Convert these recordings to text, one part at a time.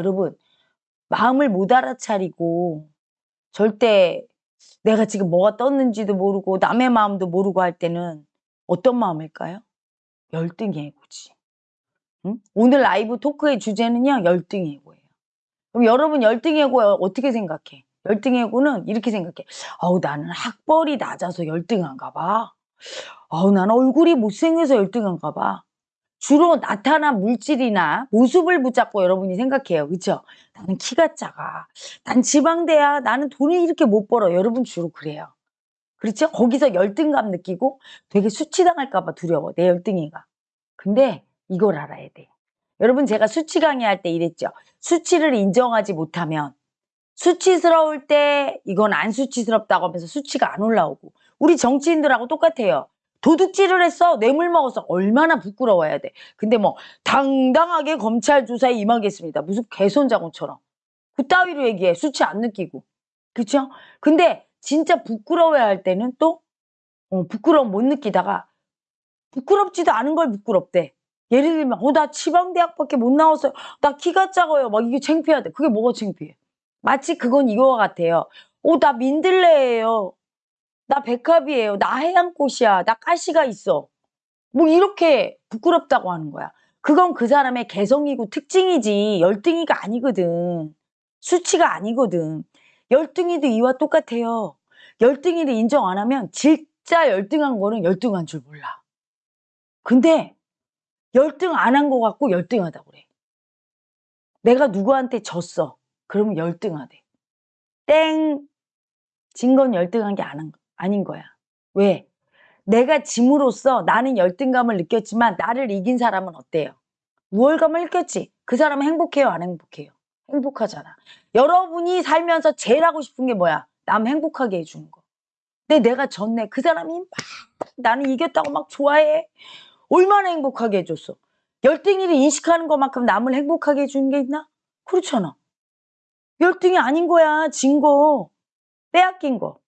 여러분 마음을 못 알아차리고 절대 내가 지금 뭐가 떴는지도 모르고 남의 마음도 모르고 할 때는 어떤 마음일까요? 열등의 애고지. 응? 오늘 라이브 토크의 주제는요. 열등의 애고예요. 그럼 여러분 열등의 애고 어떻게 생각해? 열등의 애고는 이렇게 생각해. 어우 나는 학벌이 낮아서 열등한가 봐. 어우 나는 얼굴이 못생겨서 열등한가 봐. 주로 나타난 물질이나 모습을 붙잡고 여러분이 생각해요. 그쵸? 나는 키가 작아. 난 지방대야. 나는 돈을 이렇게 못 벌어. 여러분 주로 그래요. 그렇죠? 거기서 열등감 느끼고 되게 수치당할까 봐 두려워. 내 열등이가. 근데 이걸 알아야 돼. 여러분 제가 수치 강의할 때 이랬죠. 수치를 인정하지 못하면 수치스러울 때 이건 안 수치스럽다고 하면서 수치가 안 올라오고 우리 정치인들하고 똑같아요. 도둑질을 했어. 뇌물 먹어서 얼마나 부끄러워야 돼. 근데 뭐 당당하게 검찰 조사에 임하겠습니다. 무슨 개손자고처럼. 그따위로 얘기해. 수치 안 느끼고. 그쵸? 근데 진짜 부끄러워야 할 때는 또 어, 부끄러움 못 느끼다가 부끄럽지도 않은 걸 부끄럽대. 예를 들면 어 나 지방대학밖에 못 나왔어요. 나 키가 작아요. 막 이게 창피하대. 그게 뭐가 창피해? 마치 그건 이거와 같아요. 어 나 민들레예요 나 백합이에요. 나 해양꽃이야. 나 가시가 있어. 뭐 이렇게 부끄럽다고 하는 거야. 그건 그 사람의 개성이고 특징이지 열등이가 아니거든. 수치가 아니거든. 열등이도 이와 똑같아요. 열등이를 인정 안 하면 진짜 열등한 거는 열등한 줄 몰라. 근데 열등 안 한 거 같고 열등하다고 그래. 내가 누구한테 졌어. 그러면 열등하대. 땡! 진 건 열등한 게 아닌 거. 아닌 거야. 왜? 내가 짐으로써 나는 열등감을 느꼈지만 나를 이긴 사람은 어때요? 우월감을 느꼈지? 그 사람은 행복해요? 안 행복해요? 행복하잖아. 여러분이 살면서 제일 하고 싶은 게 뭐야? 남 행복하게 해주는 거. 근데 내가 졌네. 그 사람이 막 나는 이겼다고 막 좋아해. 얼마나 행복하게 해줬어. 열등이를 인식하는 것만큼 남을 행복하게 해주는 게 있나? 그렇잖아. 열등이 아닌 거야. 진 거. 빼앗긴 거.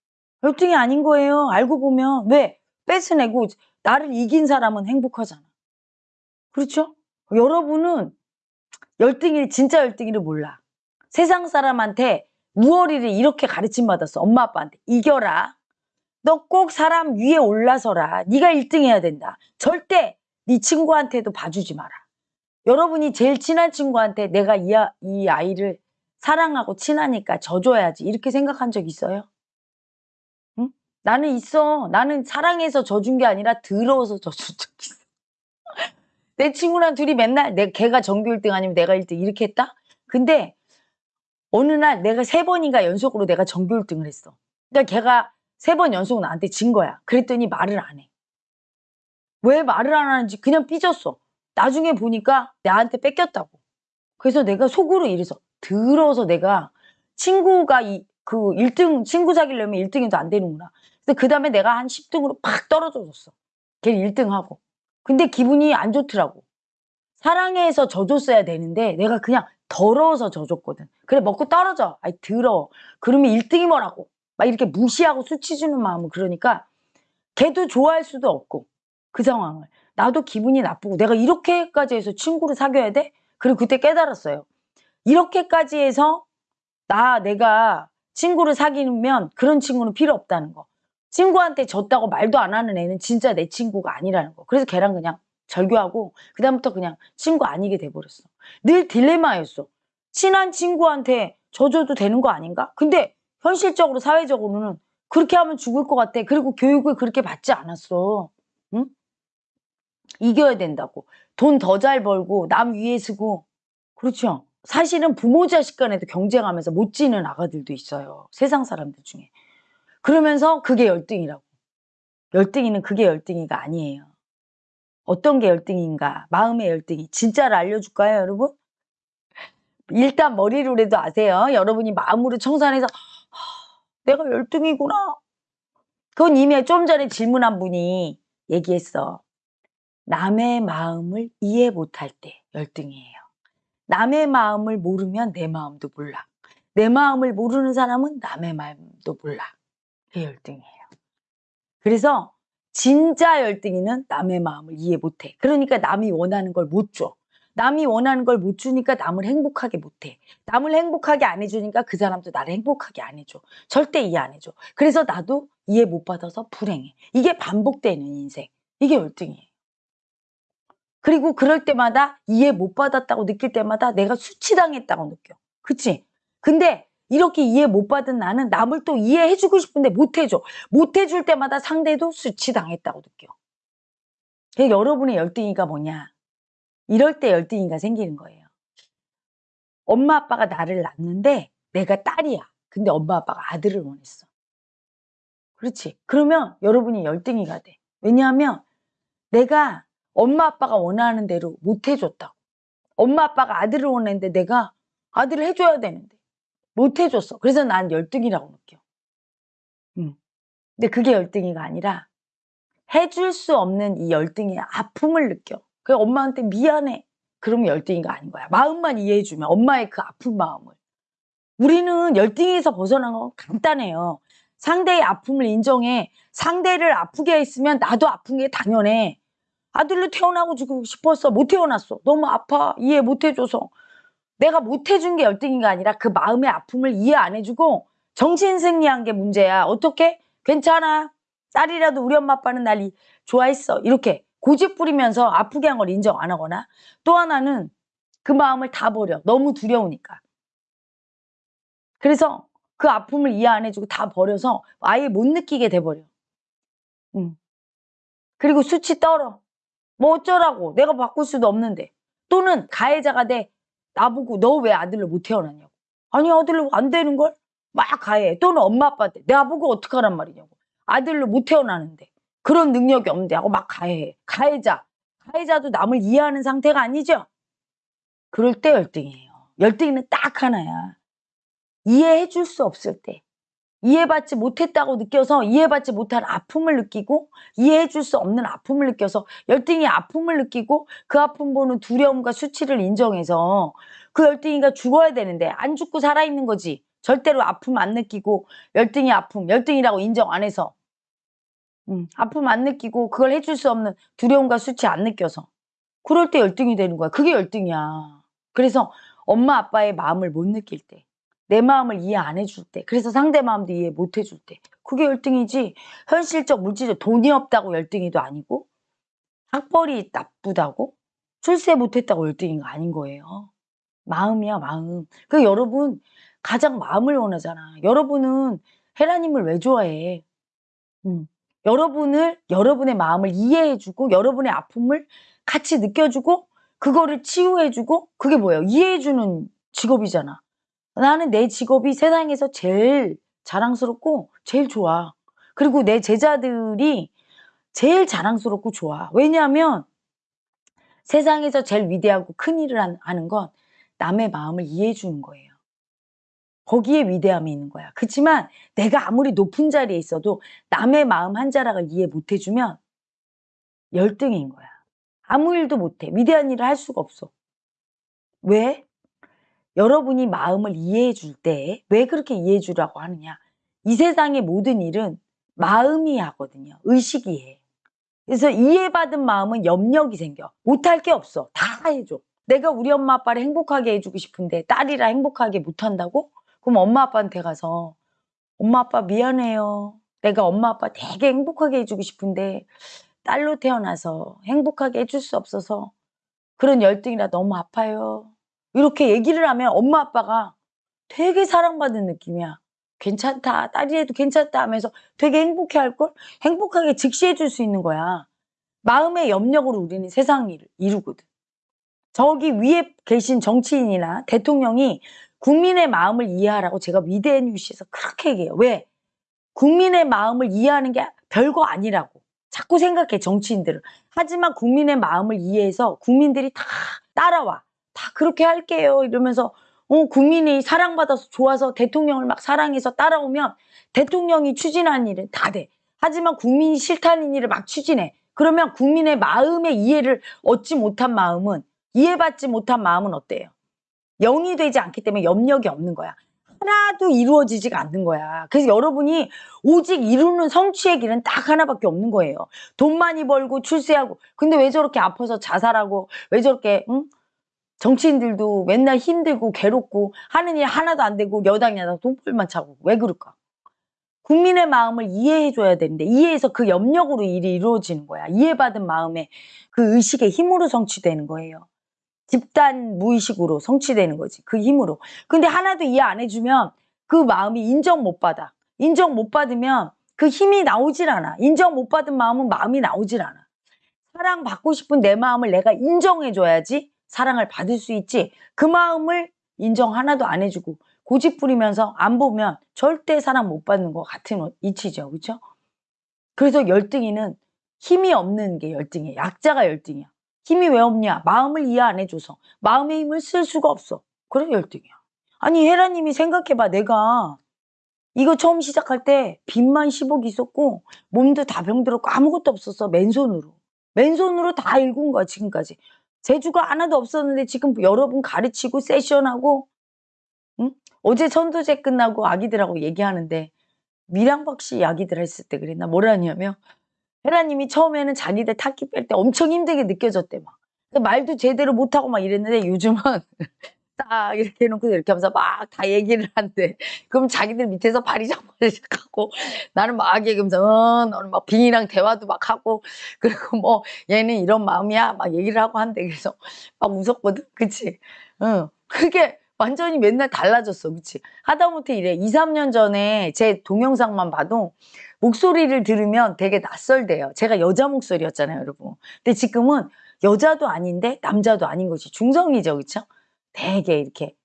열등이 아닌 거예요. 알고 보면 왜 뺏어내고 나를 이긴 사람은 행복하잖아. 그렇죠? 여러분은 열등이 진짜 열등이를 몰라. 세상 사람한테 무얼이를 이렇게 가르침 받았어. 엄마 아빠한테 이겨라. 너 꼭 사람 위에 올라서라. 네가 1등 해야 된다. 절대 네 친구한테도 봐주지 마라. 여러분이 제일 친한 친구한테 내가 이, 아, 이 아이를 사랑하고 친하니까 져줘야지 이렇게 생각한 적 있어요? 나는 있어. 나는 사랑해서 져준 게 아니라 더러워서 져준 적 있어. 내 친구랑 둘이 맨날 내 걔가 전교 1등 아니면 내가 1등 이렇게 했다? 근데 어느 날 내가 세 번인가 연속으로 내가 전교 1등을 했어. 그러니까 걔가 세 번 연속 나한테 진 거야. 그랬더니 말을 안 해. 왜 말을 안 하는지 그냥 삐졌어. 나중에 보니까 나한테 뺏겼다고. 그래서 내가 속으로 이래서 더러워서 내가 친구가 이 그 1등 친구 사귀려면 1등이 안 되는구나. 근데 그 다음에 내가 한 10등으로 팍 떨어져줬어. 걔 1등하고. 근데 기분이 안 좋더라고. 사랑해서 져줬어야 되는데 내가 그냥 더러워서 져줬거든. 그래 먹고 떨어져. 아이 더러워. 그러면 1등이 뭐라고. 막 이렇게 무시하고 수치 주는 마음은 그러니까 걔도 좋아할 수도 없고 그 상황을. 나도 기분이 나쁘고 내가 이렇게까지 해서 친구를 사귀어야 돼? 그리고 그때 깨달았어요. 이렇게까지 해서 나 내가 친구를 사귀면 그런 친구는 필요 없다는 거. 친구한테 졌다고 말도 안 하는 애는 진짜 내 친구가 아니라는 거. 그래서 걔랑 그냥 절교하고 그다음부터 그냥 친구 아니게 돼버렸어. 늘 딜레마였어. 친한 친구한테 져줘도 되는 거 아닌가? 근데 현실적으로 사회적으로는 그렇게 하면 죽을 것 같아. 그리고 교육을 그렇게 받지 않았어. 응? 이겨야 된다고. 돈 더 잘 벌고 남 위에 서고 그렇죠. 사실은 부모 자식 간에도 경쟁하면서 못 지는 아가들도 있어요. 세상 사람들 중에. 그러면서 그게 열등이라고. 열등이는 그게 열등이가 아니에요. 어떤 게 열등인가? 마음의 열등이. 진짜를 알려줄까요, 여러분? 일단 머리로라도 아세요. 여러분이 마음으로 청산해서 내가 열등이구나. 그건 이미 좀 전에 질문한 분이 얘기했어. 남의 마음을 이해 못할 때 열등이에요. 남의 마음을 모르면 내 마음도 몰라. 내 마음을 모르는 사람은 남의 마음도 몰라. 그게 열등이에요. 그래서 진짜 열등이는 남의 마음을 이해 못해. 그러니까 남이 원하는 걸 못 줘. 남이 원하는 걸 못 주니까 남을 행복하게 못해. 남을 행복하게 안 해주니까 그 사람도 나를 행복하게 안 해줘. 절대 이해 안 해줘. 그래서 나도 이해 못 받아서 불행해. 이게 반복되는 인생. 이게 열등이에요. 그리고 그럴 때마다 이해 못 받았다고 느낄 때마다 내가 수치당했다고 느껴. 그치? 근데 이렇게 이해 못 받은 나는 남을 또 이해해주고 싶은데 못해줘. 못해줄 때마다 상대도 수치당했다고 느껴. 여러분의 열등이가 뭐냐? 이럴 때 열등이가 생기는 거예요. 엄마 아빠가 나를 낳는데 내가 딸이야. 근데 엄마 아빠가 아들을 원했어. 그렇지. 그러면 여러분이 열등이가 돼. 왜냐하면 내가 엄마 아빠가 원하는 대로 못 해줬다고. 엄마 아빠가 아들을 원했는데 내가 아들을 해줘야 되는데 못 해줬어. 그래서 난 열등이라고 느껴. 음. 근데 그게 열등이가 아니라 해줄 수 없는 이 열등의 아픔을 느껴. 그 엄마한테 미안해. 그러면 열등이가 아닌 거야. 마음만 이해해주면 엄마의 그 아픈 마음을. 우리는 열등에서 벗어난 건 간단해요. 상대의 아픔을 인정해. 상대를 아프게 했으면 나도 아픈 게 당연해. 아들로 태어나고 싶었어. 못 태어났어. 너무 아파. 이해 못 해줘서. 내가 못 해준 게 열등인가 아니라 그 마음의 아픔을 이해 안 해주고 정신승리한 게 문제야. 어떻게? 괜찮아. 딸이라도 우리 엄마 아빠는 날 좋아했어. 이렇게 고집 부리면서 아프게 한 걸 인정 안 하거나 또 하나는 그 마음을 다 버려. 너무 두려우니까. 그래서 그 아픔을 이해 안 해주고 다 버려서 아예 못 느끼게 돼버려. 응. 그리고 수치 떨어. 뭐 어쩌라고. 내가 바꿀 수도 없는데. 또는 가해자가 돼. 나보고 너 왜 아들로 못 태어났냐고. 아니 아들로 안 되는 걸? 막 가해. 또는 엄마 아빠한테 나보고 어떡하란 말이냐고. 아들로 못 태어나는데. 그런 능력이 없는데 하고 막 가해해. 가해자. 가해자도 남을 이해하는 상태가 아니죠? 그럴 때 열등이에요. 열등이는 딱 하나야. 이해해 줄 수 없을 때. 이해받지 못했다고 느껴서 이해받지 못한 아픔을 느끼고 이해해 줄 수 없는 아픔을 느껴서 열등이 아픔을 느끼고 그 아픔 보는 두려움과 수치를 인정해서 그 열등이가 죽어야 되는데 안 죽고 살아있는 거지. 절대로 아픔 안 느끼고 열등이 아픔, 열등이라고 인정 안 해서 음, 아픔 안 느끼고 그걸 해줄 수 없는 두려움과 수치 안 느껴서 그럴 때 열등이 되는 거야. 그게 열등이야. 그래서 엄마 아빠의 마음을 못 느낄 때, 내 마음을 이해 안 해줄 때, 그래서 상대 마음도 이해 못 해줄 때 그게 열등이지 현실적 물질적 돈이 없다고 열등이도 아니고 학벌이 나쁘다고 출세 못했다고 열등이가 아닌 거예요. 마음이야 마음. 그 여러분 가장 마음을 원하잖아. 여러분은 헤라님을 왜 좋아해? 음. 여러분을 여러분의 마음을 이해해주고 여러분의 아픔을 같이 느껴주고 그거를 치유해주고 그게 뭐예요? 이해해주는 직업이잖아. 나는 내 직업이 세상에서 제일 자랑스럽고 제일 좋아. 그리고 내 제자들이 제일 자랑스럽고 좋아. 왜냐하면 세상에서 제일 위대하고 큰 일을 하는 건 남의 마음을 이해해 주는 거예요. 거기에 위대함이 있는 거야. 그렇지만 내가 아무리 높은 자리에 있어도 남의 마음 한 자락을 이해 못 해주면 열등인 거야. 아무 일도 못해. 위대한 일을 할 수가 없어. 왜? 여러분이 마음을 이해해 줄 때 왜 그렇게 이해해 주라고 하느냐. 이 세상의 모든 일은 마음이 하거든요. 의식이 해. 그래서 이해받은 마음은 염력이 생겨. 못할 게 없어. 다 해줘. 내가 우리 엄마 아빠를 행복하게 해주고 싶은데 딸이라 행복하게 못한다고? 그럼 엄마 아빠한테 가서 엄마 아빠 미안해요. 내가 엄마 아빠 되게 행복하게 해주고 싶은데 딸로 태어나서 행복하게 해줄 수 없어서 그런 열등이라 너무 아파요. 이렇게 얘기를 하면 엄마 아빠가 되게 사랑받는 느낌이야. 괜찮다. 딸이 해도 괜찮다 하면서 되게 행복해 할걸? 행복하게 즉시해 줄 수 있는 거야. 마음의 염력으로 우리는 세상을 이루거든. 저기 위에 계신 정치인이나 대통령이 국민의 마음을 이해하라고 제가 위대한 뉴스에서 그렇게 얘기해요. 왜? 국민의 마음을 이해하는 게 별거 아니라고. 자꾸 생각해 정치인들은. 하지만 국민의 마음을 이해해서 국민들이 다 따라와. 다 그렇게 할게요. 이러면서 어, 국민이 사랑받아서 좋아서 대통령을 막 사랑해서 따라오면 대통령이 추진한 일은 다 돼. 하지만 국민이 싫다는 일을 막 추진해. 그러면 국민의 마음의 이해를 얻지 못한 마음은 이해받지 못한 마음은 어때요? 영이 되지 않기 때문에 염력이 없는 거야. 하나도 이루어지지가 않는 거야. 그래서 여러분이 오직 이루는 성취의 길은 딱 하나밖에 없는 거예요. 돈 많이 벌고 출세하고. 근데 왜 저렇게 아파서 자살하고 왜 저렇게 응? 정치인들도 맨날 힘들고 괴롭고 하는 일 하나도 안 되고 여당 야당 돈벌만 차고 왜 그럴까? 국민의 마음을 이해해 줘야 되는데 이해해서 그 염력으로 일이 이루어지는 거야. 이해받은 마음에 그 의식의 힘으로 성취되는 거예요. 집단 무의식으로 성취되는 거지. 그 힘으로. 근데 하나도 이해 안 해주면 그 마음이 인정 못 받아. 인정 못 받으면 그 힘이 나오질 않아. 인정 못 받은 마음은 마음이 나오질 않아. 사랑받고 싶은 내 마음을 내가 인정해줘야지 사랑을 받을 수 있지. 그 마음을 인정 하나도 안 해주고 고집 부리면서 안 보면 절대 사랑 못 받는 것 같은 이치죠. 그렇죠? 그래서 열등이는 힘이 없는 게 열등이야. 약자가 열등이야. 힘이 왜 없냐? 마음을 이해 안 해줘서. 마음의 힘을 쓸 수가 없어. 그래 열등이야. 아니 혜라님이 생각해봐. 내가 이거 처음 시작할 때 빚만 10억 있었고 몸도 다 병들었고 아무것도 없었어. 맨손으로. 맨손으로 다 읽은 거야 지금까지. 재주가 하나도 없었는데 지금 여러분 가르치고 세션하고 응? 어제 선도제 끝나고 아기들하고 얘기하는데 미량박 씨 아기들 했을 때 그랬나? 뭐라냐면 헤라님이 처음에는 자기들 타기 뺄 때 엄청 힘들게 느껴졌대 막. 말도 제대로 못하고 막 이랬는데 요즘은 딱 이렇게 해놓고 이렇게 하면서 막 다 얘기를 한대. 그럼 자기들 밑에서 바리작바리작하고 나는 막 얘기하면서 어, 너는 막 빙이랑 대화도 막 하고 그리고 뭐 얘는 이런 마음이야 막 얘기를 하고 한대. 그래서 막 웃었거든. 그치? 응. 그게 완전히 맨날 달라졌어. 그치? 하다못해 이래. 2, 3년 전에 제 동영상만 봐도 목소리를 들으면 되게 낯설대요. 제가 여자 목소리였잖아요, 여러분. 근데 지금은 여자도 아닌데 남자도 아닌 것이 중성이죠. 그쵸? 되게 이렇게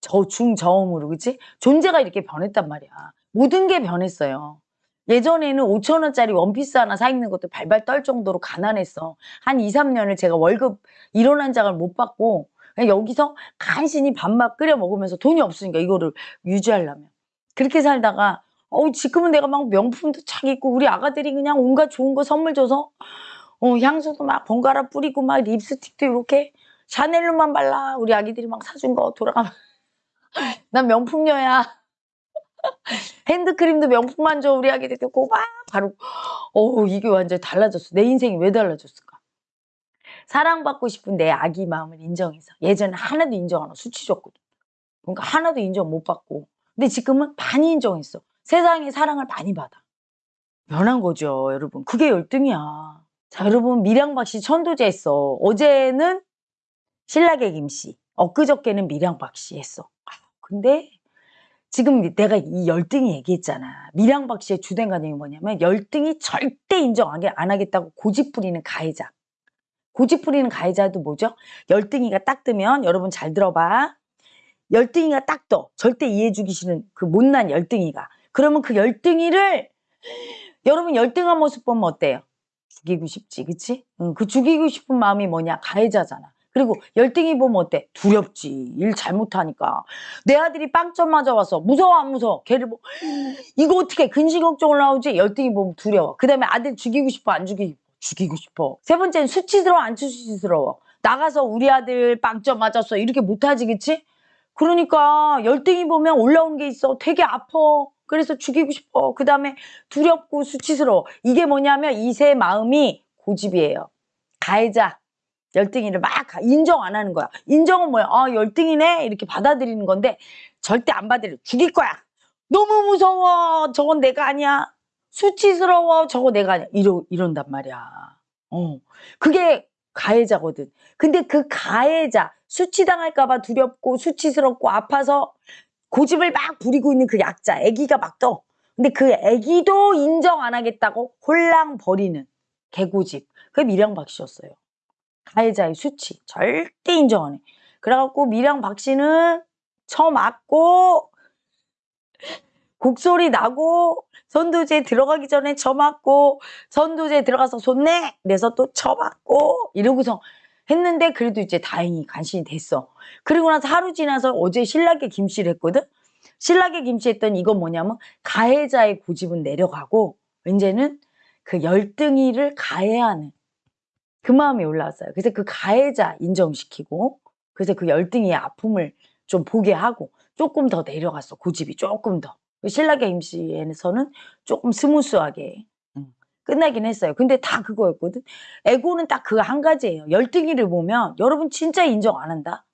저중 저음으로 그치? 존재가 이렇게 변했단 말이야. 모든 게 변했어요. 예전에는 5천 원짜리 원피스 하나 사 입는 것도 발발 떨 정도로 가난했어. 한 2, 3년을 제가 월급 일원한 장을 못 받고 그냥 여기서 간신히 밥맛 끓여 먹으면서 돈이 없으니까 이거를 유지하려면. 그렇게 살다가 어 지금은 내가 막 명품도 착 입고 우리 아가들이 그냥 온갖 좋은 거 선물 줘서 어 향수도 막 번갈아 뿌리고 막 립스틱도 이렇게 샤넬로만 발라. 우리 아기들이 막 사준 거 돌아가면. 난 명품녀야. 핸드크림도 명품만 줘 우리 아기들 듣고 막 바로. 어 이게 완전 달라졌어. 내 인생이 왜 달라졌을까? 사랑받고 싶은 내 아기 마음을 인정해서. 예전에 하나도 인정 안 하고 수치줬거든. 그러니까 하나도 인정 못 받고. 근데 지금은 많이 인정했어. 세상에 사랑을 많이 받아. 변한 거죠 여러분. 그게 열등이야. 자 여러분 밀양박씨 천도제 했어. 어제는 신라계 김씨, 엊그저께는 미량박씨 했어. 아, 근데 지금 내가 이 열등이 얘기했잖아. 미량박 씨의 주된 관념이 뭐냐면 열등이 절대 인정 안 하겠다고 고집 부리는 가해자. 고집 부리는 가해자도 뭐죠? 열등이가 딱 뜨면 여러분 잘 들어봐. 열등이가 딱 떠. 절대 이해해주기 싫은 그 못난 열등이가. 그러면 그 열등이를 여러분 열등한 모습 보면 어때요? 죽이고 싶지, 그치? 응, 그 죽이고 싶은 마음이 뭐냐? 가해자잖아. 그리고 열등이 보면 어때? 두렵지. 일 잘못하니까. 내 아들이 빵점 맞아와서 무서워 안 무서워? 걔를 뭐 이거 어떻게 근심 걱정을 나오지? 열등이 보면 두려워. 그 다음에 아들 죽이고 싶어 안 죽이고? 죽이고 싶어. 세 번째는 수치스러워 안 수치스러워? 나가서 우리 아들 빵점 맞았어. 이렇게 못하지 그치? 그러니까 열등이 보면 올라오는 게 있어. 되게 아파. 그래서 죽이고 싶어. 그 다음에 두렵고 수치스러워. 이게 뭐냐면 이 세 마음이 고집이에요. 가해자. 열등이를 막 인정 안 하는 거야. 인정은 뭐야? 아, 열등이네? 이렇게 받아들이는 건데 절대 안 받아들여. 죽일 거야. 너무 무서워. 저건 내가 아니야. 수치스러워. 저거 내가 아니야. 이러, 이런단 말이야. 어. 그게 가해자거든. 근데 그 가해자, 수치당할까봐 두렵고 수치스럽고 아파서 고집을 막 부리고 있는 그 약자, 애기가 막 떠. 근데 그 애기도 인정 안 하겠다고 홀랑 버리는 개고집. 그게 미량박 씨였어요. 가해자의 수치 절대 인정 안 해. 그래갖고 미랑 박 씨는 처맞고 곡소리 나고 선두제 들어가기 전에 처맞고 선두제 들어가서 손내 내서 또 처맞고 이러고서 했는데 그래도 이제 다행히 간신히 됐어. 그리고 나서 하루 지나서 어제 신라계 김씨를 했거든. 신라계 김씨 했더니 이건 뭐냐면 가해자의 고집은 내려가고 이제는 그 열등이를 가해하는 그 마음이 올라왔어요. 그래서 그 가해자 인정시키고 그래서 그 열등이의 아픔을 좀 보게 하고 조금 더 내려갔어. 고집이 조금 더. 그 신라계 임시에서는 조금 스무스하게 끝나긴 했어요. 근데 다 그거였거든. 에고는 딱 그 한 가지예요. 열등이를 보면 여러분 진짜 인정 안 한다.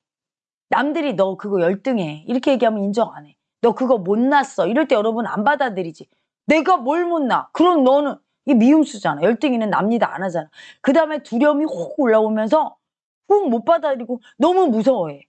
남들이 너 그거 열등해 이렇게 얘기하면 인정 안 해. 너 그거 못났어 이럴 때 여러분 안 받아들이지. 내가 뭘 못나? 그럼 너는 이 미움수잖아. 열등이는 납니다 안 하잖아. 그 다음에 두려움이 혹 올라오면서 훅 못 받아들이고 너무 무서워해.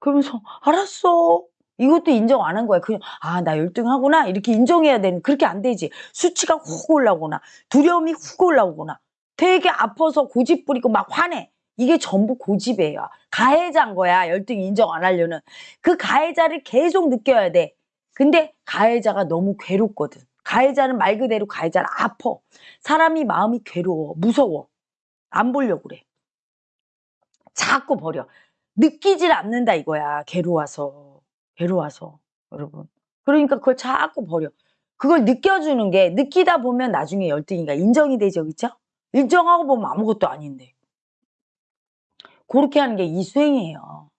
그러면서 알았어. 이것도 인정 안 한 거야. 그냥 아 나 열등하구나 이렇게 인정해야 되는 그렇게 안 되지. 수치가 훅 올라오거나 두려움이 훅 올라오거나 되게 아파서 고집 부리고 막 화내. 이게 전부 고집이에요. 가해자인 거야. 열등 인정 안 하려는. 그 가해자를 계속 느껴야 돼. 근데 가해자가 너무 괴롭거든. 가해자는 말 그대로 가해자는 아파. 사람이 마음이 괴로워. 무서워. 안 보려고 그래. 자꾸 버려. 느끼질 않는다 이거야. 괴로워서. 괴로워서. 여러분. 그러니까 그걸 자꾸 버려. 그걸 느껴주는 게 느끼다 보면 나중에 열등이가 인정이 되죠. 그쵸? 인정하고 보면 아무것도 아닌데. 그렇게 하는 게 이 수행이에요.